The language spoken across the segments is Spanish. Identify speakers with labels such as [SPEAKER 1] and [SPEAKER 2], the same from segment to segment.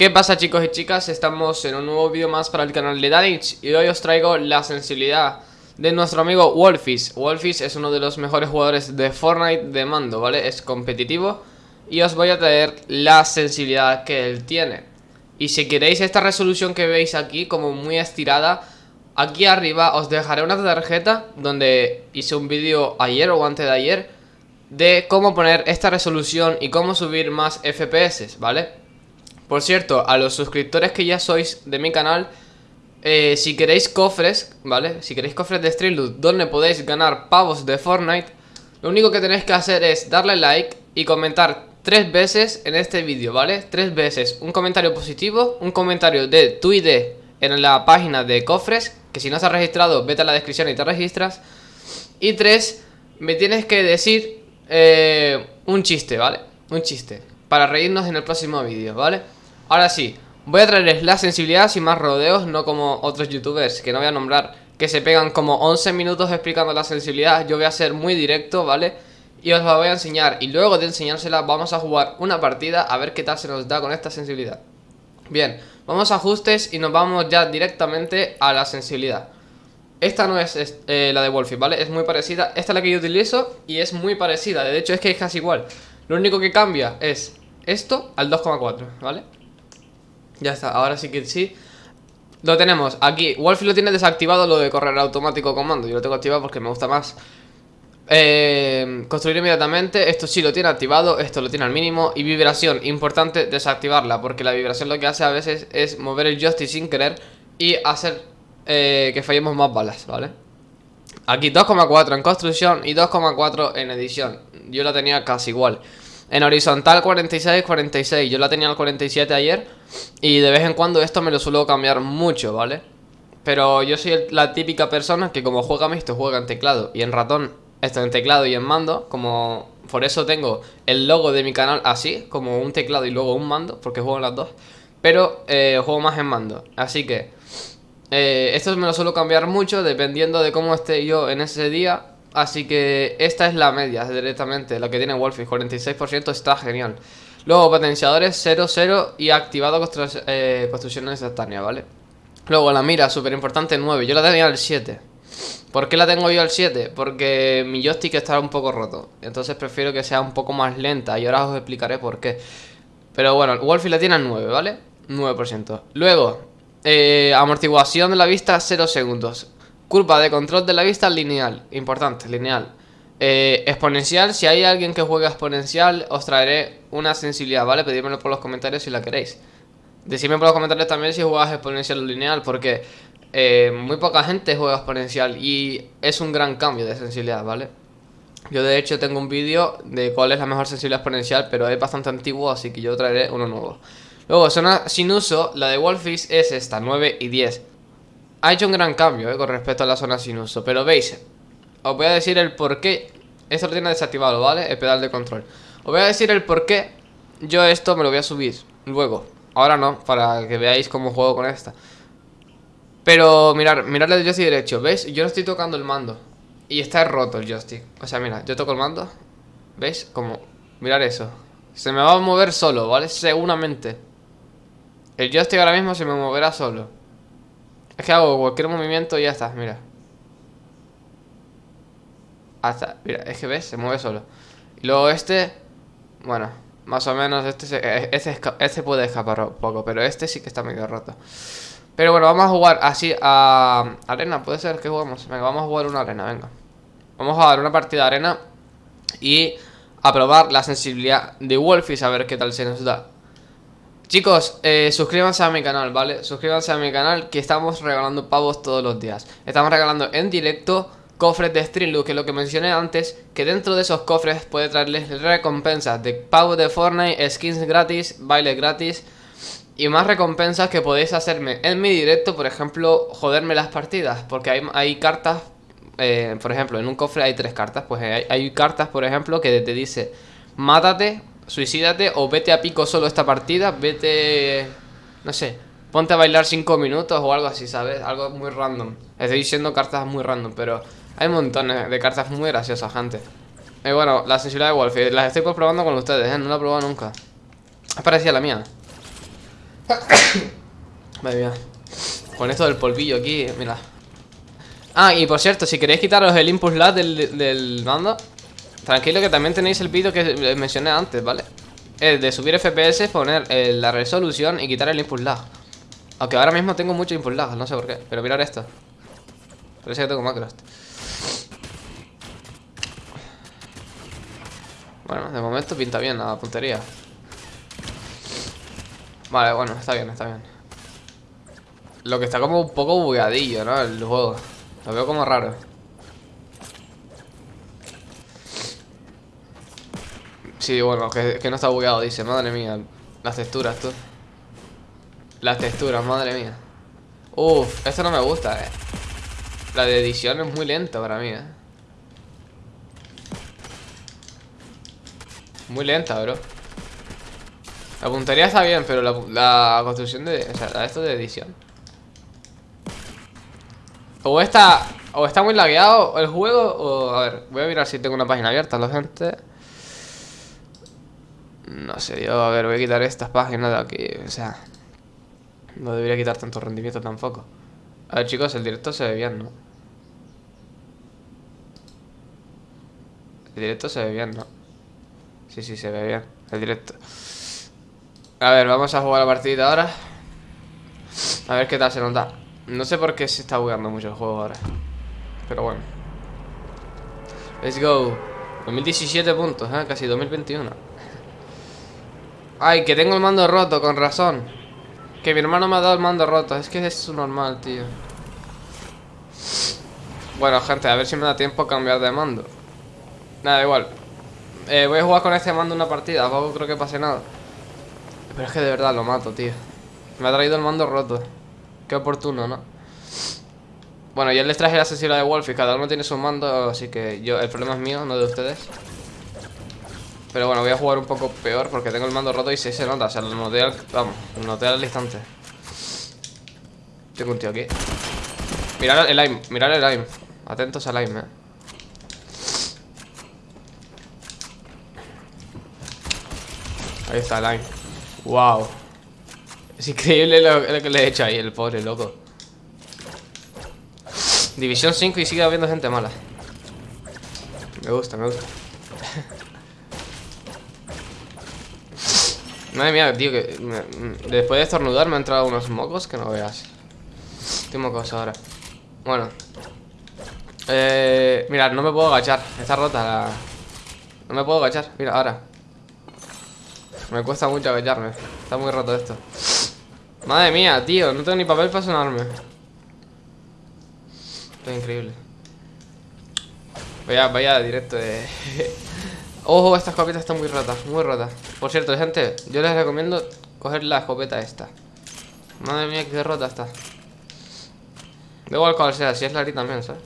[SPEAKER 1] ¿Qué pasa chicos y chicas? Estamos en un nuevo vídeo más para el canal de Danich Y hoy os traigo la sensibilidad de nuestro amigo Wolfish Wolfish es uno de los mejores jugadores de Fortnite de mando, ¿vale? Es competitivo Y os voy a traer la sensibilidad que él tiene Y si queréis esta resolución que veis aquí como muy estirada Aquí arriba os dejaré una tarjeta donde hice un vídeo ayer o antes de ayer De cómo poner esta resolución y cómo subir más FPS, ¿vale? Por cierto, a los suscriptores que ya sois de mi canal eh, si queréis cofres, ¿vale? Si queréis cofres de Street Loot donde podéis ganar pavos de Fortnite Lo único que tenéis que hacer es darle like y comentar tres veces en este vídeo, ¿vale? Tres veces, un comentario positivo, un comentario de tu ID en la página de cofres Que si no has registrado, vete a la descripción y te registras Y tres, me tienes que decir eh, un chiste, ¿vale? Un chiste, para reírnos en el próximo vídeo, ¿vale? Ahora sí, Voy a traerles la sensibilidad sin más rodeos, no como otros youtubers que no voy a nombrar, que se pegan como 11 minutos explicando la sensibilidad. Yo voy a ser muy directo, ¿vale? Y os la voy a enseñar y luego de enseñársela vamos a jugar una partida a ver qué tal se nos da con esta sensibilidad. Bien, vamos a ajustes y nos vamos ya directamente a la sensibilidad. Esta no es eh, la de Wolfie, ¿vale? Es muy parecida, esta es la que yo utilizo y es muy parecida, de hecho es que es casi igual. Lo único que cambia es esto al 2,4, ¿vale? Ya está, ahora sí que sí. Lo tenemos aquí, Wolfie lo tiene desactivado lo de correr automático comando. Yo lo tengo activado porque me gusta más. Eh, Construir inmediatamente Esto sí lo tiene activado, esto lo tiene al mínimo. Y vibración, importante desactivarla Porque la vibración lo que hace a veces es mover el joystick sin querer Y hacer eh, que fallemos más balas, ¿vale? Aquí 2,4 en construcción y 2,4 en edición. Yo la tenía casi igual en horizontal 46, 46 Yo la tenía al 47 ayer Y de vez en cuando esto me lo suelo cambiar mucho, ¿vale? Pero yo soy la típica persona que como juega mixto Juega en teclado y en ratón Esto en teclado y en mando Como por eso tengo el logo de mi canal así Como un teclado y luego un mando Porque juego en las dos Pero eh, juego más en mando Así que eh, esto me lo suelo cambiar mucho Dependiendo de cómo esté yo en ese día Así que esta es la media directamente, la que tiene Wolfie, 46% está genial. Luego potenciadores 0, 0 y activado eh, construcciones instantáneas, ¿vale? Luego la mira, súper importante, 9, yo la tenía al 7. ¿Por qué la tengo yo al 7? Porque mi joystick está un poco roto, entonces prefiero que sea un poco más lenta y ahora os explicaré por qué. Pero bueno, Wolfie la tiene al 9, ¿vale? 9%. Luego, eh, amortiguación de la vista 0 segundos. Curva de control de la vista lineal. Importante, lineal. Eh, exponencial, si hay alguien que juega exponencial, os traeré una sensibilidad, ¿vale? Pedímelo por los comentarios si la queréis. Decidme por los comentarios también si juegas exponencial o lineal, porque eh, muy poca gente juega exponencial y es un gran cambio de sensibilidad, ¿vale? Yo de hecho tengo un vídeo de cuál es la mejor sensibilidad exponencial, pero es bastante antiguo, así que yo traeré uno nuevo. Luego, zona sin uso, la de Wolfish es esta, 9 y 10 ha hecho un gran cambio eh, con respecto a la zona sin uso. Pero veis, os voy a decir el por qué. Esto lo tiene desactivado, ¿vale? El pedal de control. Os voy a decir el por qué yo esto me lo voy a subir luego. Ahora no, para que veáis cómo juego con esta. Pero mirar, mirad el joystick derecho, ¿veis? Yo no estoy tocando el mando. Y está roto el joystick. O sea, mira, yo toco el mando. ¿Veis? Como, mirar eso. Se me va a mover solo, ¿vale? Seguramente. El joystick ahora mismo se me moverá solo. Es que hago cualquier movimiento y ya está, mira. Hasta, mira, es que ves, se mueve solo. Y luego este, bueno, más o menos este, se, este, este puede escapar un poco, pero este sí que está medio roto. Pero bueno, vamos a jugar así a arena, puede ser que jugamos. Venga, vamos a jugar una arena, venga. Vamos a jugar una partida de arena y a probar la sensibilidad de Wolfish a ver qué tal se nos da. Chicos, eh, suscríbanse a mi canal, ¿vale? Suscríbanse a mi canal que estamos regalando pavos todos los días Estamos regalando en directo cofres de Streamlook, que es lo que mencioné antes Que dentro de esos cofres puede traerles recompensas de pavos de Fortnite, skins gratis, bailes gratis Y más recompensas que podéis hacerme en mi directo, por ejemplo, joderme las partidas Porque hay, hay cartas, eh, por ejemplo, en un cofre hay tres cartas Pues hay, hay cartas, por ejemplo, que te dice Mátate suicídate o vete a pico solo esta partida, vete, no sé, ponte a bailar 5 minutos o algo así, ¿sabes? Algo muy random. Estoy diciendo cartas muy random, pero hay montones de cartas muy graciosas, gente. Y bueno, la sensibilidad de Wolf, las estoy probando con ustedes, ¿eh? No la he probado nunca. Es parecida a la mía. Madre mía. Con esto del polvillo aquí, mira. Ah, y por cierto, si queréis quitaros el input lag del, del mando, tranquilo que también tenéis el vídeo que mencioné antes, ¿vale? Es de subir FPS, poner eh, la resolución y quitar el input lag. Aunque ahora mismo tengo mucho input lag, no sé por qué. Pero mirar esto. Parece que tengo macros. Bueno, de momento pinta bien la puntería. Vale, bueno, está bien, está bien. Lo que está como un poco bugadillo, ¿no? El juego. Lo veo como raro. Sí, bueno, que, no está bugueado, dice. Madre mía. Las texturas, tú. Las texturas, madre mía. Uf, esto no me gusta, eh. La de edición es muy lenta para mí, eh. Muy lenta, bro. La puntería está bien, pero la, la construcción de... O sea, esto de edición. O está, o está muy lagueado el juego, o... A ver, voy a mirar si tengo una página abierta, la gente... No sé, yo, a ver, voy a quitar estas páginas de aquí, o sea... No debería quitar tanto rendimiento tampoco. A ver, chicos, el directo se ve bien, ¿no? El directo se ve bien, ¿no? Sí, sí, se ve bien, el directo. A ver, vamos a jugar la partida ahora. A ver qué tal se nos da. No sé por qué se está jugando mucho el juego ahora. Pero bueno. Let's go. 2017 puntos, ¿eh? Casi 2021. Ay, que tengo el mando roto, con razón. Que mi hermano me ha dado el mando roto. Es que es su normal, tío. Bueno, gente, a ver si me da tiempo a cambiar de mando. Nada, igual. Eh, voy a jugar con este mando una partida. Tampoco creo que pase nada. Pero es que de verdad lo mato, tío. Me ha traído el mando roto. Qué oportuno, ¿no? Bueno, yo les traje la sensibilidad de Wolf y cada uno tiene su mando, así que yo el problema es mío, no de ustedes. Pero bueno, voy a jugar un poco peor porque tengo el mando roto y se, se nota, o sea, lo noté al, vamos, lo noté al instante. Tengo un tío aquí. Mirad el aim, mirad el aim. Atentos al aim, eh. Ahí está el aim. Wow. Es increíble lo, que le he hecho ahí, el pobre loco. División 5 y sigue habiendo gente mala. Me gusta, me gusta. Madre mía, tío, que después de estornudar me han entrado unos mocos que no veas. Estoy mocos ahora. Bueno. Eh, mirad, no me puedo agachar. Está rota la... No me puedo agachar. Mira, ahora. Me cuesta mucho agacharme. Está muy roto esto. Madre mía, tío, no tengo ni papel para sonarme. Esto es increíble. Vaya, vaya directo de... Ojo, esta escopeta está muy rota, muy rota. Por cierto, gente, yo les recomiendo coger la escopeta esta. Madre mía, qué rota está. Da igual cual sea, si es la también, ¿sabes?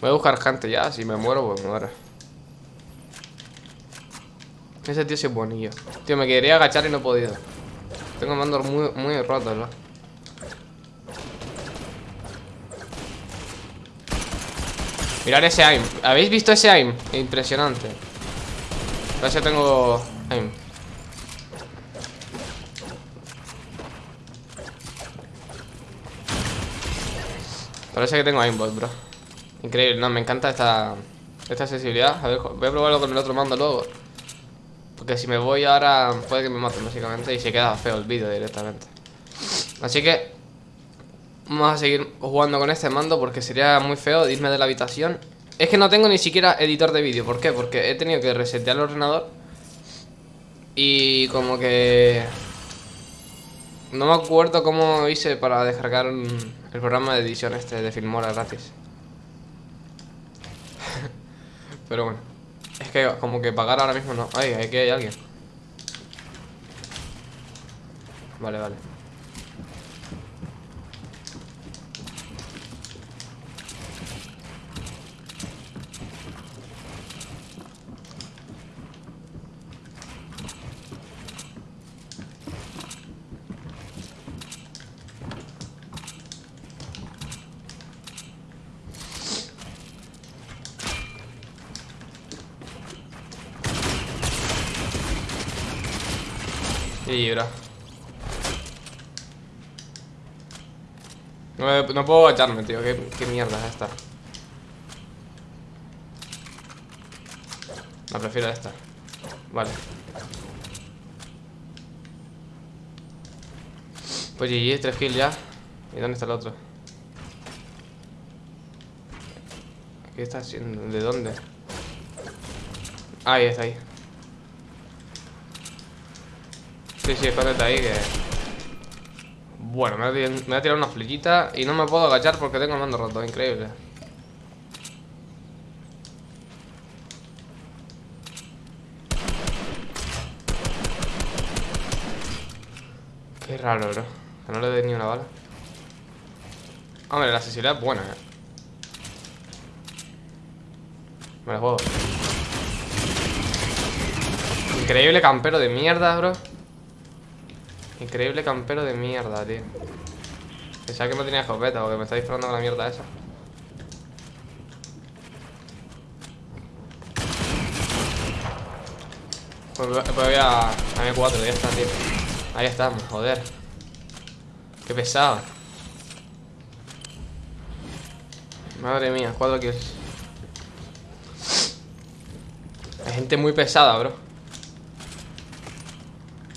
[SPEAKER 1] Voy a buscar gente ya, si me muero, pues me muero. Ese tío sí es bonillo. Tío, me quería agachar y no he podido. Tengo el mando muy, muy roto, ¿no? Mirad ese aim. ¿Habéis visto ese aim? Impresionante. Que tengo aim. Parece que tengo aimbot, bro. Increíble, no, me encanta esta, esta sensibilidad. A ver, voy a probarlo con el otro mando luego. Porque si me voy ahora puede que me maten básicamente y se queda feo el vídeo directamente. Así que vamos a seguir jugando con este mando porque sería muy feo irme de la habitación. Es que no tengo ni siquiera editor de vídeo. ¿Por qué? Porque he tenido que resetear el ordenador y como que... No me acuerdo cómo hice para descargar el programa de edición este de Filmora gratis. Pero bueno. Es que como que pagar ahora mismo no. Ay, aquí hay alguien. Vale, vale. No, no puedo agacharme, tío. ¿Qué, mierda es esta? La prefiero esta. Vale. Pues GG, 3 kills ya. ¿Y dónde está el otro? ¿Qué está haciendo? ¿De dónde? Ahí está ahí. Sí, sí, escóndete ahí que... Bueno, me voy a tirar una flechita y no me puedo agachar porque tengo el mando roto, increíble. Qué raro, bro. Que no le dé ni una bala. Hombre, la accesibilidad es buena, eh. Me la juego. Increíble campero de mierda, bro. Increíble campero de mierda, tío. Pensaba que no tenía escopeta porque me está disparando con la mierda esa. Pues voy pues a, a M4, ya está, tío. Ahí estamos, joder. Qué pesado. Madre mía, 4 kills. Hay gente muy pesada, bro.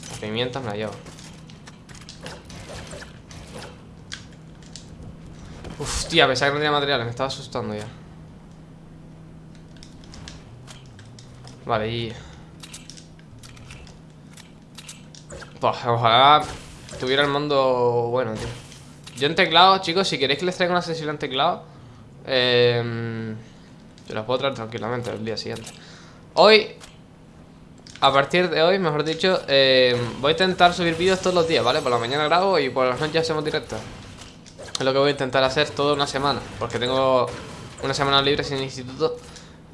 [SPEAKER 1] Las pimientas me la llevo. Uf, tía, pensaba que no tenía materiales, me estaba asustando ya. Vale, y... Pues, ojalá tuviera el mando bueno, tío. Yo en teclado, chicos, si queréis que les traiga una sensibilidad en teclado, eh, se las puedo traer tranquilamente el día siguiente. Hoy, a partir de hoy, mejor dicho, eh, voy a intentar subir vídeos todos los días, ¿vale? Por la mañana grabo y por las noches hacemos directos. Es lo que voy a intentar hacer toda una semana, porque tengo una semana libre sin instituto.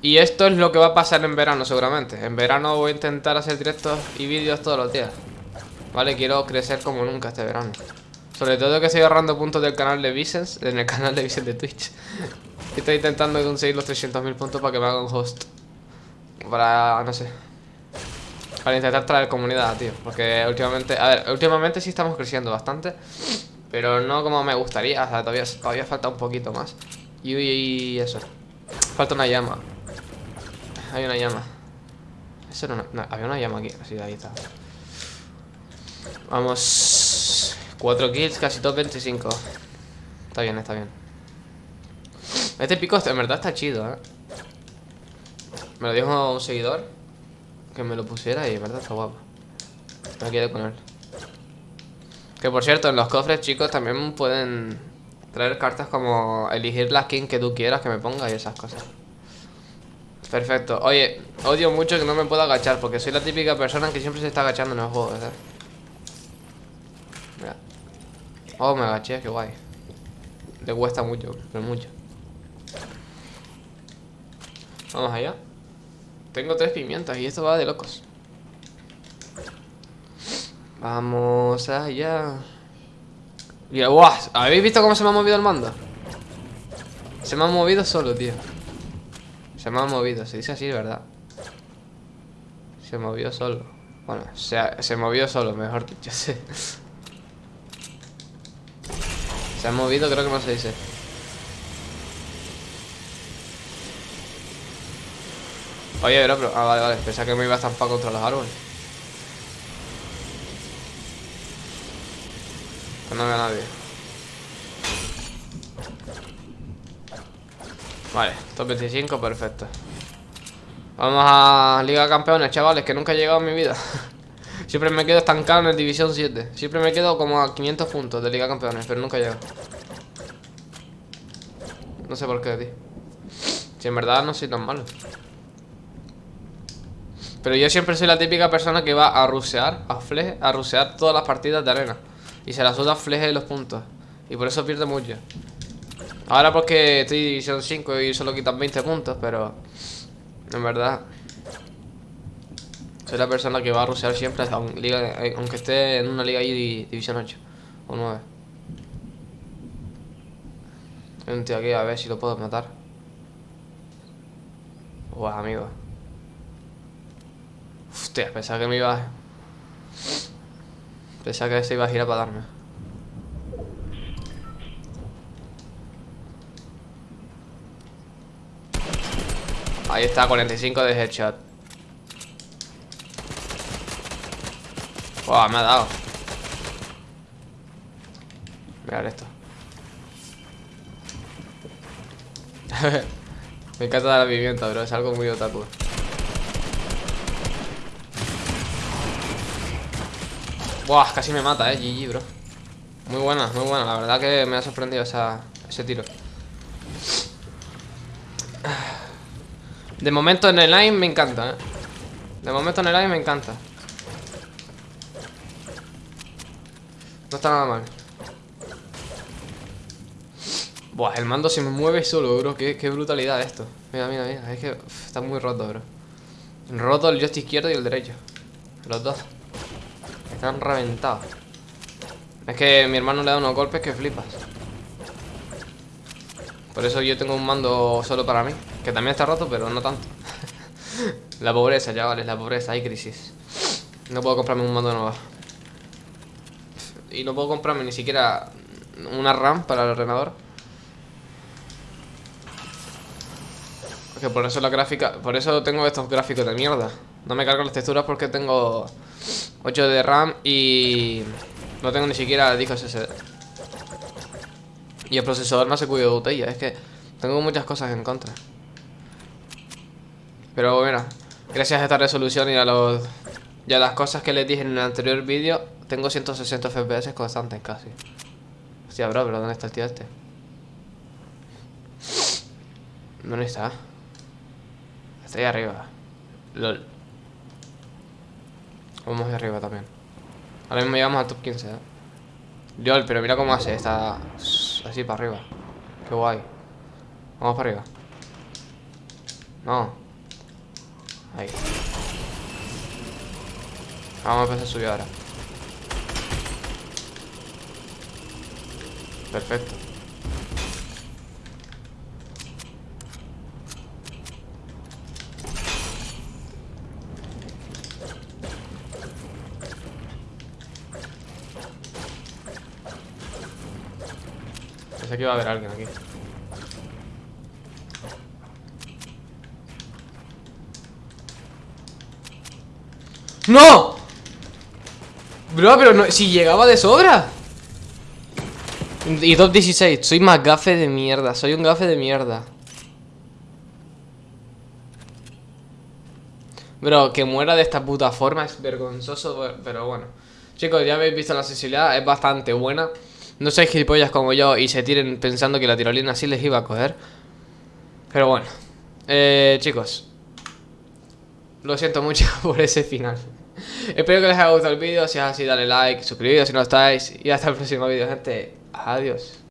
[SPEAKER 1] Y esto es lo que va a pasar en verano seguramente. En verano voy a intentar hacer directos y vídeos todos los días. Vale, quiero crecer como nunca este verano. Sobre todo que estoy ahorrando puntos del canal de Vicens, en el canal de Vicens de Twitch. Estoy intentando conseguir los 300.000 puntos para que me haga un host. Para, no sé. Para intentar traer comunidad, tío. Porque últimamente, a ver, últimamente sí estamos creciendo bastante. Pero no como me gustaría, o sea, todavía, todavía falta un poquito más. Y, eso. Falta una llama. Hay una llama. Eso era no, había una llama aquí. Sí, ahí está. Vamos. 4 kills, casi top 25. Está bien, está bien. Este pico en verdad está chido, eh. Me lo dijo un seguidor que me lo pusiera y en verdad está guapo. Me quedé con él. Que por cierto, en los cofres, chicos, también pueden traer cartas como elegir la skin que tú quieras que me ponga y esas cosas. Perfecto. Oye, odio mucho que no me pueda agachar porque soy la típica persona que siempre se está agachando en el juego, ¿verdad? Mira. Oh, me agaché, qué guay. Le cuesta mucho, pero mucho. Vamos allá. Tengo tres pimientas y esto va de locos. Vamos allá. Mira, guau. ¿Habéis visto cómo se me ha movido el mando? Se me ha movido solo, tío. Se me ha movido, se dice así, ¿verdad? Se movió solo. Bueno, se, se movió solo, mejor dicho. sí. Se ha movido, creo que no se dice. Oye, bro, pero... Ah, vale, vale. Pensaba que me iba a estampar contra los árboles. No veo a nadie. Vale, top 25, perfecto. Vamos a Liga de Campeones, chavales, que nunca he llegado en mi vida. Siempre me quedo estancado en el División 7. Siempre me quedo como a 500 puntos de Liga de Campeones, pero nunca llego. No sé por qué, tío. Si en verdad no soy tan malo. Pero yo siempre soy la típica persona que va a rusear, a fleje, a rusear todas las partidas de arena. Y se la suda fleje de los puntos. Y por eso pierde mucho. Ahora porque estoy división 5 y solo quitan 20 puntos, pero... En verdad... Soy la persona que va a rusear siempre, eh, aunque esté en una liga ahí di- división 8 o 9. Hay tío aquí, a ver si lo puedo matar. Guau, amigo. Hostia, pensaba que me iba... Pensaba que se iba a girar para darme. Ahí está, 45 de headshot. Buah, me ha dado. Mirad esto. me encanta la pimienta, bro. Es algo muy otaku. Buah, casi me mata, eh, GG, bro. Muy buena, muy buena, la verdad que me ha sorprendido esa, ese tiro. De momento en el line me encanta, eh. De momento en el line me encanta. No está nada mal. Buah, el mando se me mueve solo, bro. Qué, qué brutalidad esto. Mira, mira, mira, es que está muy roto, bro. Roto el joystick izquierdo y el derecho. Los dos están reventados. Es que mi hermano le da unos golpes que flipas. Por eso yo tengo un mando solo para mí. Que también está roto, pero no tanto. la pobreza, chavales, la pobreza. Hay crisis. No puedo comprarme un mando nuevo. Y no puedo comprarme ni siquiera una RAM para el ordenador. Porque por eso la gráfica... Por eso tengo estos gráficos de mierda. No me cargo las texturas porque tengo 8 de RAM y no tengo ni siquiera discos SSD. Y el procesador no se cuida de botella, es que tengo muchas cosas en contra. Pero mira, gracias a esta resolución y a los y a las cosas que les dije en el anterior vídeo, tengo 160 FPS constantes casi. Hostia, bro, pero ¿dónde está el tío este? ¿Dónde está? Está ahí arriba. LOL. Vamos de arriba también. Ahora mismo llegamos al top 15, ¿eh? LOL, pero mira cómo hace. Está así para arriba. Qué guay. Vamos para arriba. No. Ahí. Vamos a empezar a subir ahora. Perfecto. Pensé que a haber alguien aquí. ¡No! Bro, pero no, si llegaba de sobra Y top 16 Soy más gafe de mierda Soy un gafe de mierda Bro, que muera de esta puta forma Es vergonzoso, pero bueno Chicos, ya habéis visto la sensibilidad Es bastante buena no seáis gilipollas como yo y se tiren pensando que la tirolina así les iba a coger. Pero bueno. Eh, chicos. Lo siento mucho por ese final. Espero que les haya gustado el vídeo. Si es así, dale like, suscribiros si no estáis. Y hasta el próximo vídeo, gente. Adiós.